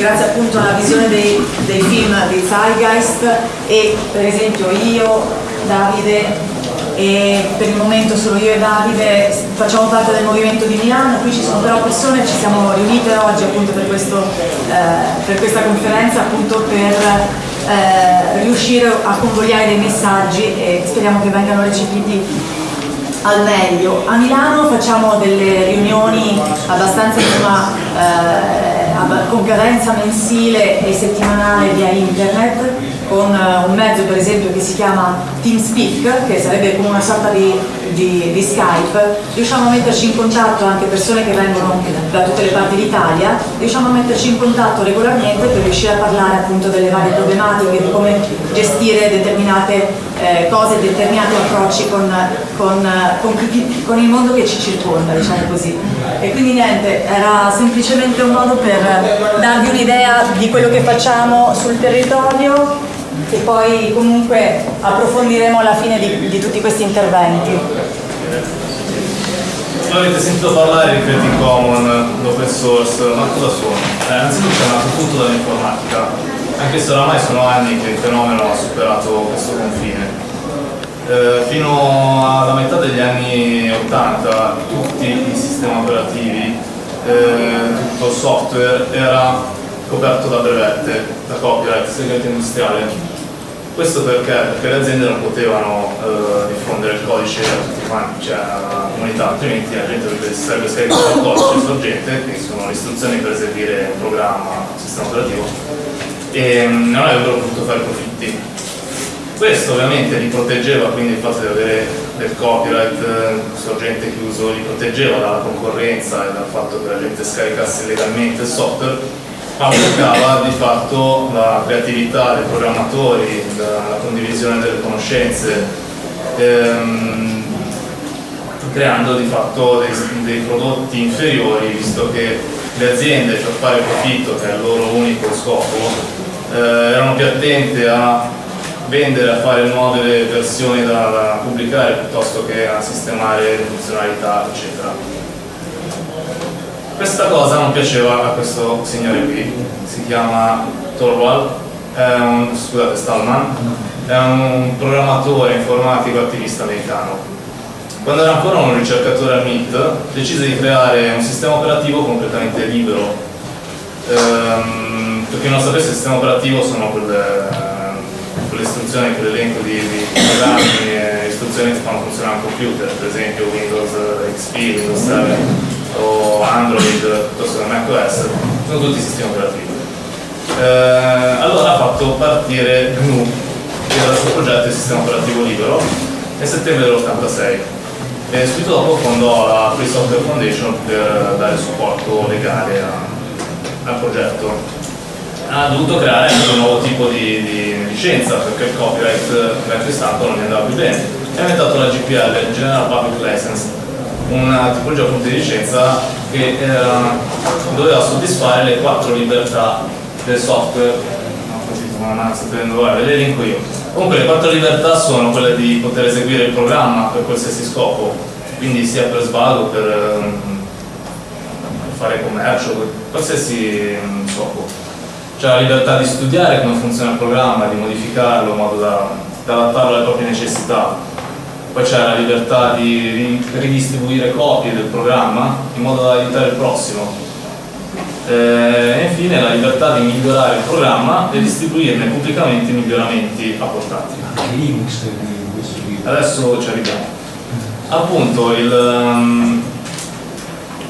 grazie appunto alla visione dei, dei film di Zeitgeist e per esempio io, Davide e per il momento solo io e Davide facciamo parte del movimento di Milano, qui ci sono però persone, ci siamo riunite oggi appunto per, questo, eh, per questa conferenza appunto per eh, riuscire a convogliare dei messaggi e speriamo che vengano recepiti al meglio. A Milano facciamo delle riunioni abbastanza insomma, eh, con mensile e settimanale via internet con eh, un mezzo per esempio che si chiama TeamSpeak, che sarebbe come una sorta di, di, di, Skype, riusciamo a metterci in contatto anche persone che vengono da tutte le parti d'Italia, riusciamo a metterci in contatto regolarmente per riuscire a parlare appunto delle varie problematiche, di come gestire determinate eh, cose, determinati approcci con, con, con, con, il mondo che ci circonda, diciamo così. E quindi niente, era semplicemente un modo per darvi un'idea di quello che facciamo sul territorio che poi comunque approfondiremo alla fine di, di tutti questi interventi. Avete sentito parlare di Creative Common, l'open source, ma cosa sono? Eh, innanzitutto è nato tutto dall'informatica, anche se oramai sono anni che il fenomeno ha superato questo confine. Eh, fino alla metà degli anni 80 tutti i sistemi operativi, eh, tutto il software era coperto da brevette, da copyright, segreto industriale questo perché? Perché le aziende non potevano eh, diffondere il codice a tutti quanti, cioè alla comunità, altrimenti la gente sarebbe scaricato il codice sorgente, che sono le istruzioni per eseguire un programma, un sistema operativo, e mm, non avrebbero potuto fare profitti. Questo ovviamente li proteggeva, quindi il fatto di avere del copyright eh, sorgente chiuso li proteggeva dalla concorrenza e dal fatto che la gente scaricasse legalmente il software favorecava di fatto la creatività dei programmatori, la, la condivisione delle conoscenze, ehm, creando di fatto dei, dei, prodotti inferiori, visto che le aziende per fare profitto, che è il loro unico scopo, eh, erano più attente a vendere, a fare nuove versioni da, da pubblicare piuttosto che a sistemare funzionalità, eccetera. Questa cosa non piaceva a questo signore qui, si chiama Torvald, un, scusate, Stallman, è un programmatore informatico attivista americano. Quando era ancora un ricercatore al MIT, decise di creare un sistema operativo completamente libero. Ehm, per chi non sapesse, il sistema operativo sono quelle, quelle istruzioni, quell'elenco di, di programmi e istruzioni che fanno funzionare un computer, per esempio Windows XP, Windows 7 o Android piuttosto che macOS, sono tutti sistemi operativi. Eh, allora ha fatto partire GNU, che era il suo progetto di sistema operativo libero, nel settembre dell'86 e subito dopo fondò la Free Software Foundation per dare supporto legale al progetto. Ha dovuto creare un nuovo tipo di, di licenza perché il copyright ha acquistato non gli andava più bene. Ha inventato la GPL, General Public License, una tipologia di licenza che era, doveva soddisfare le quattro libertà del software. Le elenco io comunque le quattro libertà sono quelle di poter eseguire il programma per qualsiasi scopo quindi sia per svago, per, per fare commercio, per qualsiasi scopo c'è la libertà di studiare come funziona il programma, di modificarlo in modo da, da adattarlo alle proprie necessità. Poi c'è la libertà di ridistribuire copie del programma in modo da aiutare il prossimo. Eh, e infine la libertà di migliorare il programma e distribuirne pubblicamente i miglioramenti apportati. Adesso ci arriviamo. Appunto il, um,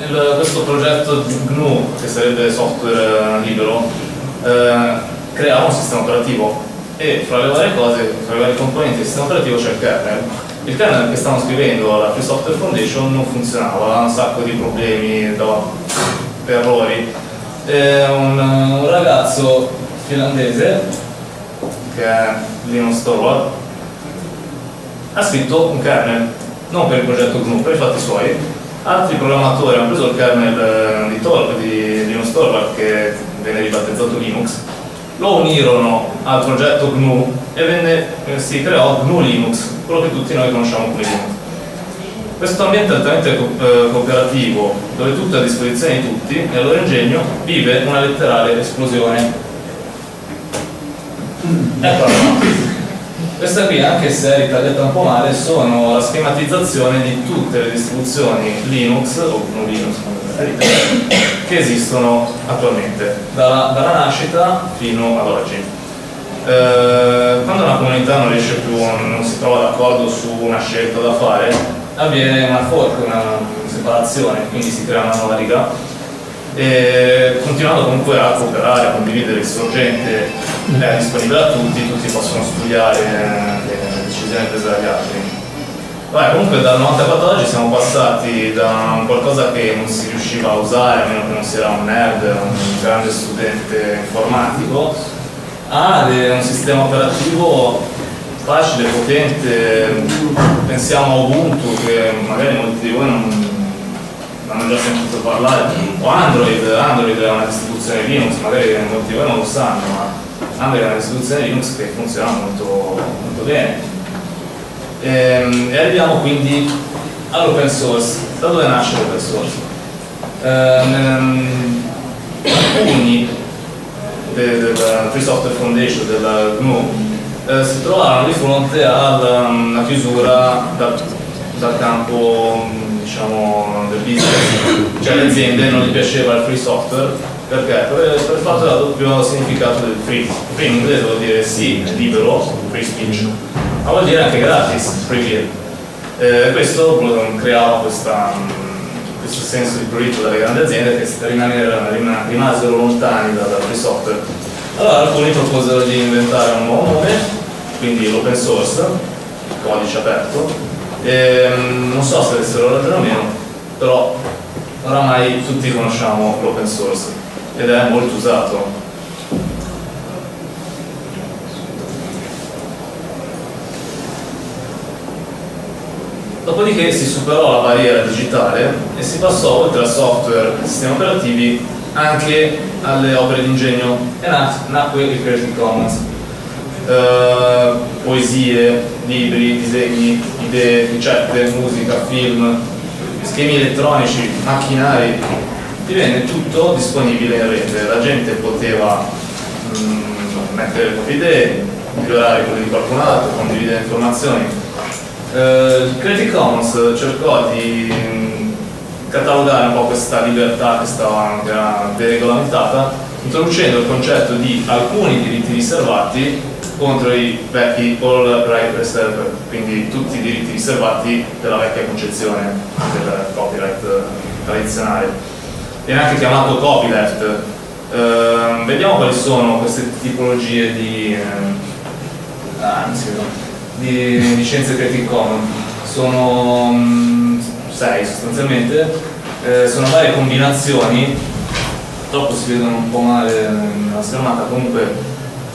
il, questo progetto GNU che sarebbe software libero eh, creava un sistema operativo e fra le varie cose, fra le varie componenti del sistema operativo c'è il kernel il kernel che stavamo scrivendo alla Free Software Foundation non funzionava, aveva un sacco di problemi, dava errori. E un, un ragazzo finlandese, che è Linus Torvald, ha scritto un kernel, non per il progetto GNU, per i fatti suoi. Altri programmatori hanno preso il kernel eh, di, Tor di Linus Torvald, che venne ribattezzato Linux, lo unirono al progetto GNU e venne, eh, si creò GNU Linux, quello che tutti noi conosciamo come Linux. Questo ambiente altamente eh, cooperativo, dove tutto è a disposizione di tutti e al loro ingegno, vive una letterale esplosione. Eccola questa qui, anche se è ritagliata un po' male, sono la schematizzazione di tutte le distribuzioni Linux, o non Linux che esistono attualmente, dalla, dalla nascita fino ad oggi. Eh, quando una comunità non riesce più, non si trova d'accordo su una scelta da fare, avviene una fork, una separazione, quindi si crea una nuova riga e continuando comunque a cooperare, a condividere il sorgente è disponibile a tutti, tutti possono studiare le decisioni prese dagli altri. Vabbè, comunque dal 94 oggi siamo passati da qualcosa che non si riusciva a usare, a meno che non si era un nerd, un grande studente informatico, a un sistema operativo facile, potente, pensiamo a Ubuntu che magari molti di voi non, hanno già sentito parlare, o Android, Android è una distribuzione Linux, magari molti voi non lo sanno, ma Android è una distribuzione Linux che funziona molto, molto bene. E, ehm, e, arriviamo quindi all'open source. Da dove nasce l'open source? Ehm, alcuni del, del Free Software Foundation, del GNU, eh, si trovarono di fronte alla, alla chiusura dal, dal campo diciamo, del business, cioè le aziende non gli piaceva il free software perché? Per, il fatto del doppio significato del free. Free in inglese vuol dire sì, libero, free speech, ma vuol dire anche gratis, free beer. Eh, questo creava questa, questo senso di prurito dalle grandi aziende che rimasero lontani dal free software. Allora alcuni proposero di inventare un nuovo nome, quindi l'open source, codice aperto, ehm, non so se avessero ragione o meno, però oramai tutti conosciamo l'open source ed è molto usato. Dopodiché si superò la barriera digitale e si passò oltre al software e sistemi operativi anche alle opere d'ingegno e nacque il Creative Commons eh, poesie, libri, disegni, idee, ricette, musica, film, schemi elettronici, macchinari, divenne tutto disponibile in rete, la gente poteva mh, mm, mettere le proprie idee, migliorare quelle di qualcun altro, condividere informazioni. Eh, Creative Commons cercò di mm, catalogare un po' questa libertà che, stava, che era deregolamentata, introducendo il concetto di alcuni diritti riservati contro i vecchi all right reserve, quindi tutti i diritti riservati della vecchia concezione del copyright tradizionale. Viene anche chiamato copyleft. Uh, vediamo quali sono queste tipologie di, uh, anzi, di licenze Creative Commons. Sono um, sei sostanzialmente, uh, sono varie combinazioni, purtroppo si vedono un po' male nella schermata, comunque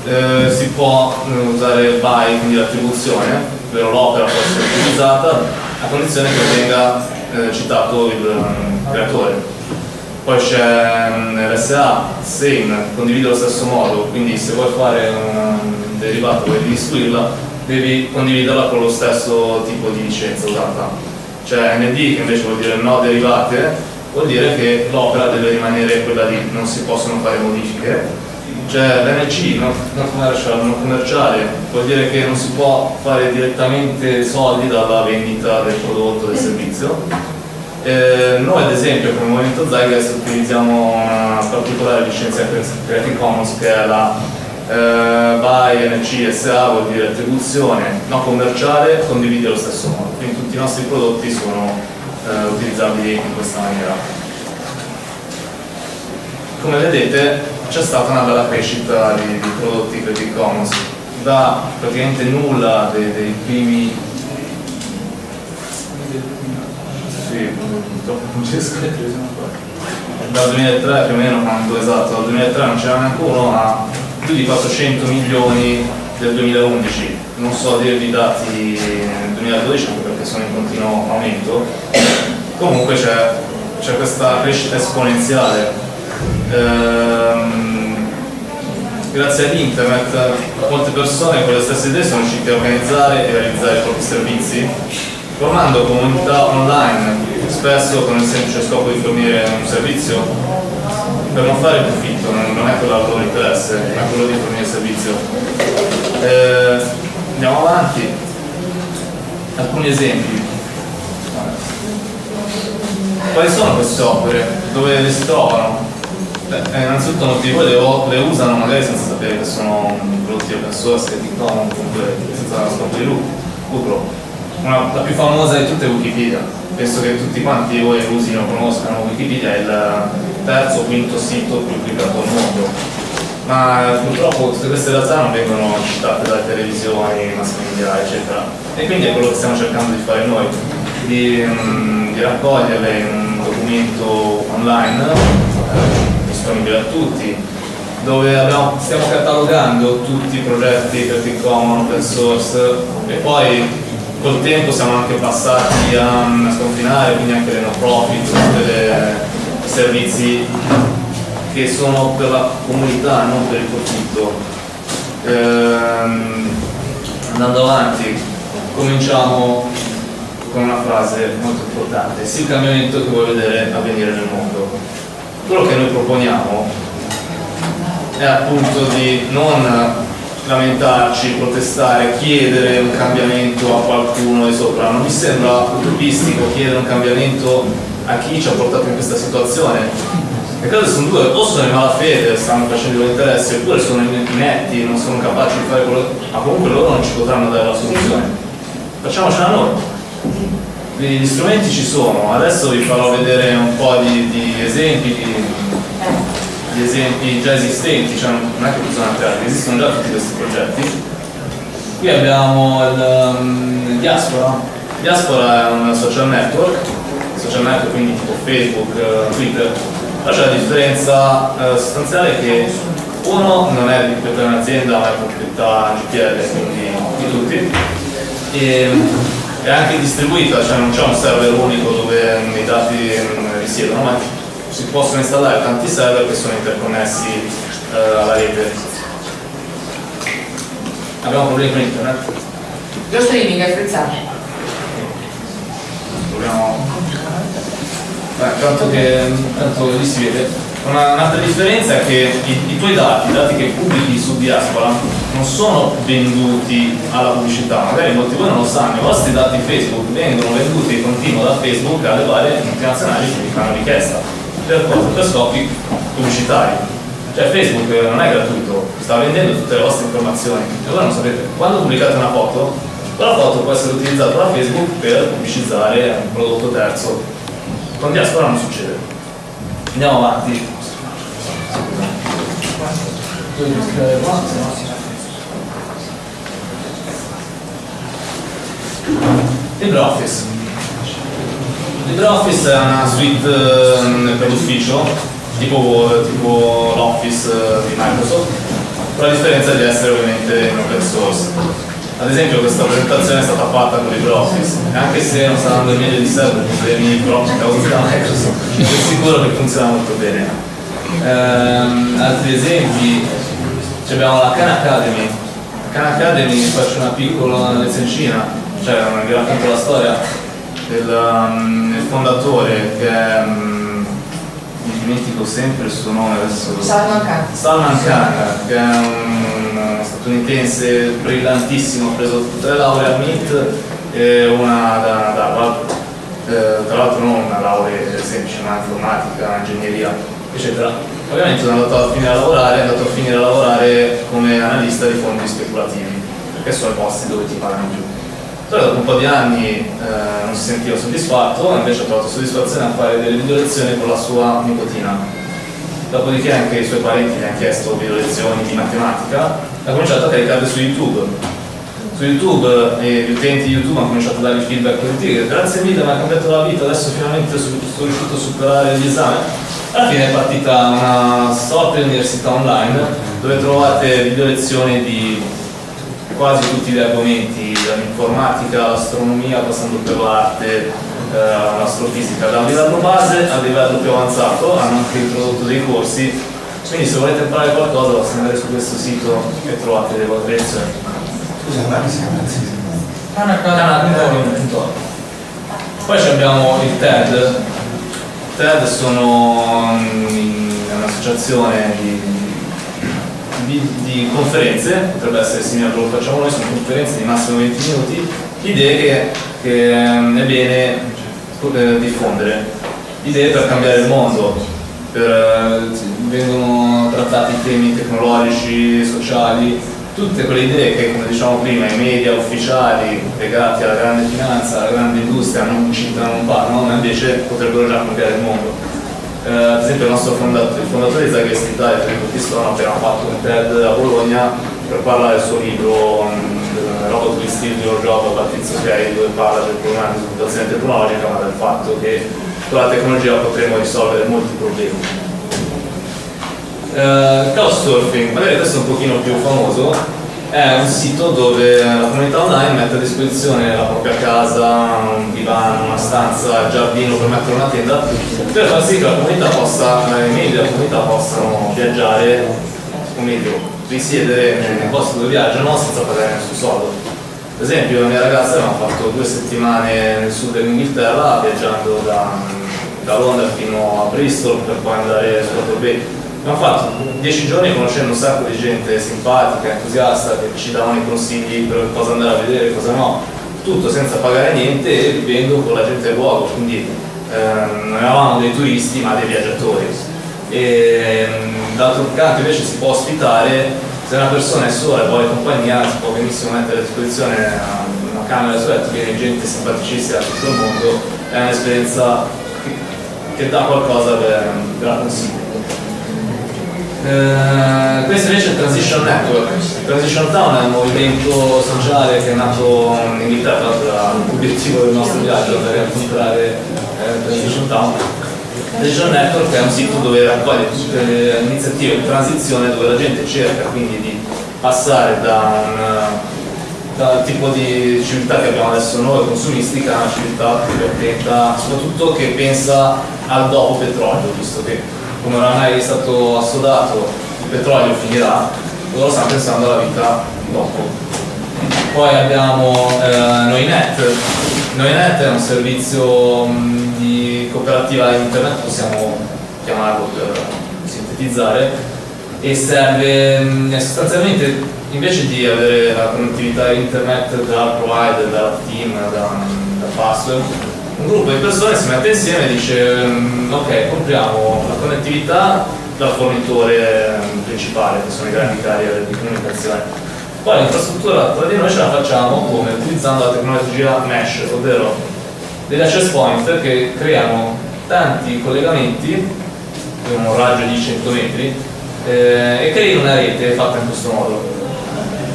eh, si può eh, usare by, quindi l'attribuzione, ovvero l'opera può essere utilizzata a condizione che venga eh, citato il um, creatore. Poi c'è mm, l'SA, same, condivide allo stesso modo, quindi se vuoi fare un derivato e devi istruirla, devi condividerla con lo stesso tipo di licenza usata. C'è ND che invece vuol dire no derivate, vuol dire che l'opera deve rimanere quella lì, non si possono fare modifiche cioè l'NC, non commercial, non commerciale, vuol dire che non si può fare direttamente soldi dalla vendita del prodotto o del servizio. Eh, noi ad esempio come Movimento Zygas utilizziamo una particolare licenza Creative Commons che è la eh, BY NC SA, vuol dire attribuzione non commerciale, condividi allo stesso modo, quindi tutti i nostri prodotti sono eh, utilizzabili in questa maniera. Come vedete c'è stata una bella crescita di, di prodotti Creative Commons da praticamente nulla dei, dei primi sì, non riesco dal 2003 più o meno quando esatto dal 2003 non c'era neanche uno a più di 400 milioni del 2011 non so dirvi i dati nel 2012 perché sono in continuo aumento. Comunque c'è questa crescita esponenziale ehm, grazie ad internet molte persone con le stesse idee sono riuscite a organizzare e realizzare i propri servizi, formando comunità online, spesso con il semplice scopo di fornire un servizio per non fare profitto, non è quello il loro interesse, ma quello di fornire servizio. Eh, andiamo avanti, alcuni esempi. Quali sono queste opere? Dove si trovano? Beh, innanzitutto molti di le, le, usano magari senza sapere che sono prodotti open source, che di comunque senza scopo di lucro. Una, la più famosa di tutte è Wikipedia. Penso che tutti quanti voi usino, conoscano Wikipedia, è il terzo o quinto sito più cliccato al mondo. Ma purtroppo tutte queste realtà non vengono citate dalle televisioni, mass media, eccetera. E quindi è quello che stiamo cercando di fare noi, di, um, di raccoglierle in un documento online eh, disponibile a tutti, dove abbiamo, stiamo catalogando tutti i progetti Creative Commons, open source e poi col tempo siamo anche passati a, a sconfinare, quindi anche le no profit, tutti i servizi che sono per la comunità, non per il profitto. Ehm, andando avanti, cominciamo con una frase molto importante, sì il cambiamento che vuoi vedere avvenire nel mondo. Quello che noi proponiamo è appunto di non lamentarci, protestare, chiedere un cambiamento a qualcuno di sopra. Non mi sembra utopistico chiedere un cambiamento a chi ci ha portato in questa situazione. Le cose sono due, o sono in malafede, stanno facendo interessi, oppure sono inetti, non sono capaci di fare quello, ma comunque loro non ci potranno dare la soluzione. Facciamocela noi. Gli strumenti ci sono, adesso vi farò vedere un po' di, di esempi di, di, esempi già esistenti, cioè non è che bisogna creare, esistono già tutti questi progetti. Qui abbiamo il um, Diaspora. Diaspora è un social network, social network quindi tipo Facebook, uh, Twitter, però c'è la differenza uh, sostanziale che uno non è di proprietà di un'azienda ma è proprietà GPL, quindi di tutti. E, è anche distribuita, cioè non c'è un server unico dove i dati risiedono, ma si possono installare tanti server che sono interconnessi eh, alla rete. Abbiamo problemi con internet? Lo streaming è frizzato. Proviamo. Beh, tanto che tanto lì si vede. Un'altra differenza è che i, i, tuoi dati, i dati che pubblichi su Diaspora, non sono venduti alla pubblicità, magari molti di voi non lo sanno, i vostri dati Facebook vengono venduti di continuo da Facebook alle varie multinazionali che vi fanno richiesta per? Per scopi pubblicitari. Cioè Facebook non è gratuito, sta vendendo tutte le vostre informazioni e voi non sapete, quando pubblicate una foto, quella foto può essere utilizzata da Facebook per pubblicizzare un prodotto terzo. Con Diaspora non succede. Andiamo avanti. LibreOffice. LibreOffice è una suite eh, per l'ufficio, tipo, tipo l'Office eh, di Microsoft, con la differenza di essere ovviamente in open source. Ad esempio questa presentazione è stata fatta con LibreOffice, e anche se non saranno due meglio di sé per problemi propri causati da Microsoft, sono sicuro che funziona molto bene. Ehm, altri esempi, abbiamo la Khan Academy. La Khan Academy faccio una piccola lezioncina, cioè vi racconto la storia. Del, um, del fondatore che um, mi dimentico sempre il suo nome adesso Salman Khan. Salman Khan che è un statunitense brillantissimo ha preso tutte le lauree a MIT e una da, da, da eh, tra l'altro non una laurea semplice ma informatica, ingegneria eccetera ovviamente sono andato a finire a lavorare è andato a finire a lavorare come analista di fondi speculativi perché sono i posti dove ti pagano più però dopo un po' di anni eh, non si sentiva soddisfatto, invece ha trovato soddisfazione a fare delle video lezioni con la sua nipotina. Dopodiché anche i suoi parenti gli hanno chiesto video lezioni di matematica e ha cominciato a caricarle su YouTube. Su YouTube eh, gli utenti di YouTube hanno cominciato a dargli feedback positivi, grazie mille, mi ha cambiato la vita, adesso finalmente sono riuscito a superare l'esame. Alla fine è partita una sorta di università online dove trovate video lezioni di quasi tutti gli argomenti, dall'informatica all'astronomia, passando per l'arte, eh, all'astrofisica, da un livello base al livello più avanzato, hanno anche introdotto dei corsi Quindi se volete imparare qualcosa basta andare su questo sito e trovate le vostre lezioni. Scusa, ma che si chiama. Poi abbiamo il TED. TED sono mm, un'associazione di, di, di conferenze, potrebbe essere simile a quello che facciamo noi, sono conferenze di massimo 20 minuti, idee che, che mm, è bene eh, diffondere, idee per cambiare il mondo, per, eh, vengono trattati temi tecnologici, sociali, tutte quelle idee che, come diciamo prima, i media ufficiali legati alla grande finanza, alla grande industria non citano, non parlano, ma invece potrebbero già cambiare il mondo. Eh, ad esempio il nostro fondatore, il fondatore di Zagres Italia, Federico Pistone, appena fatto un TED a Bologna per parlare del suo libro Robot will steal your job, Patrizio Fieri, dove parla del problema di sviluppazione tecnologica, ma del fatto che con la tecnologia potremo risolvere molti problemi. Uh, Couchsurfing, magari questo è un pochino più famoso, è un sito dove la comunità online mette a disposizione la propria casa, un divano, una stanza, il giardino per mettere una tenda, per far sì che la comunità possa, i membri della comunità possano viaggiare, o meglio, risiedere nei posti dove viaggiano senza pagare nessun soldo. Ad esempio la mia ragazza aveva fatto due settimane nel sud dell'Inghilterra viaggiando da, da Londra fino a Bristol per poi andare su Bay Abbiamo fatto dieci giorni conoscendo un sacco di gente simpatica, entusiasta, che ci davano i consigli per cosa andare a vedere, cosa no, tutto senza pagare niente e vivendo con la gente del luogo, quindi ehm, non eravamo dei turisti ma dei viaggiatori. Ehm, d'altro canto invece si può ospitare, se una persona è sola e vuole compagnia si può benissimo mettere a disposizione una camera su letto, viene gente simpaticissima da tutto il mondo, è un'esperienza che, dà qualcosa per, per la consiglio. Eh, questo invece è il Transition Network. Transition Town è un movimento sociale che è nato in Inghilterra, l'obiettivo del nostro viaggio per incontrare eh, Transition Town. Transition Network è un sito dove raccoglie tutte le iniziative di transizione dove la gente cerca quindi di passare da un dal tipo di civiltà che abbiamo adesso noi, consumistica, a una civiltà più attenta, soprattutto che pensa al dopo petrolio, visto che come oramai è stato assodato il petrolio finirà, loro stanno pensando alla vita dopo. Poi abbiamo eh, Noinet, Noinet è un servizio mh, di cooperativa internet, possiamo chiamarlo per sintetizzare, e serve mh, sostanzialmente invece di avere la connettività internet dal provider, dal team, da, da password, un gruppo di persone si mette insieme e dice mm, ok compriamo la connettività dal fornitore mm, principale che sono i grandi carrier di comunicazione. Poi l'infrastruttura tra di noi ce la facciamo come utilizzando la tecnologia mesh ovvero degli access point che creano tanti collegamenti con un raggio di 100 metri eh, e creano una rete fatta in questo modo.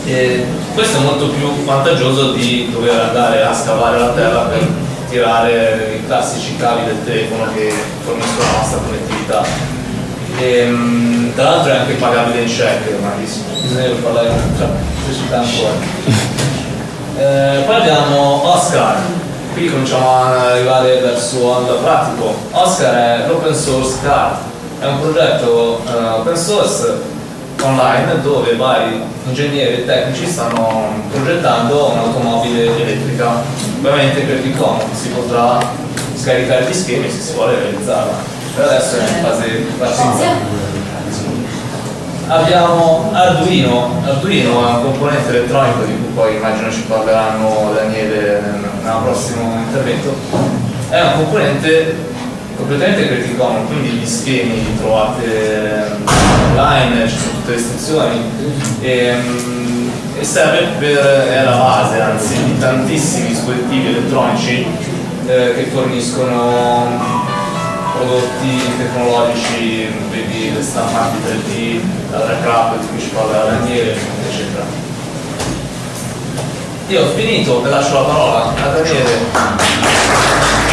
E questo è molto più vantaggioso di dover andare a scavare la terra per tirare i classici cavi del telefono che forniscono la nostra connettività. E, um, tra l'altro è anche pagabile in check, ma bisogna parlare cioè, pubblicità ancora. Eh, poi abbiamo Oscar, qui cominciamo ad arrivare verso il pratico. Oscar è l'open source card, è un progetto uh, open source online dove vari ingegneri e tecnici stanno progettando un'automobile elettrica. Ovviamente per comodo si potrà scaricare gli schemi se si vuole realizzarla. Per adesso è in fase parziale abbiamo Arduino. Arduino è un componente elettronico di cui poi immagino ci parleranno Daniele nel prossimo intervento. È un componente completamente Commons, quindi gli schemi li trovate online, ci sono tutte le istruzioni e, ehm, e serve per, è la base anzi di tantissimi dispositivi elettronici eh, che forniscono prodotti tecnologici, vedi le stampanti 3D, la wrap di cui ci parla Daniele, eccetera. Io ho finito, vi lascio la parola a Daniele.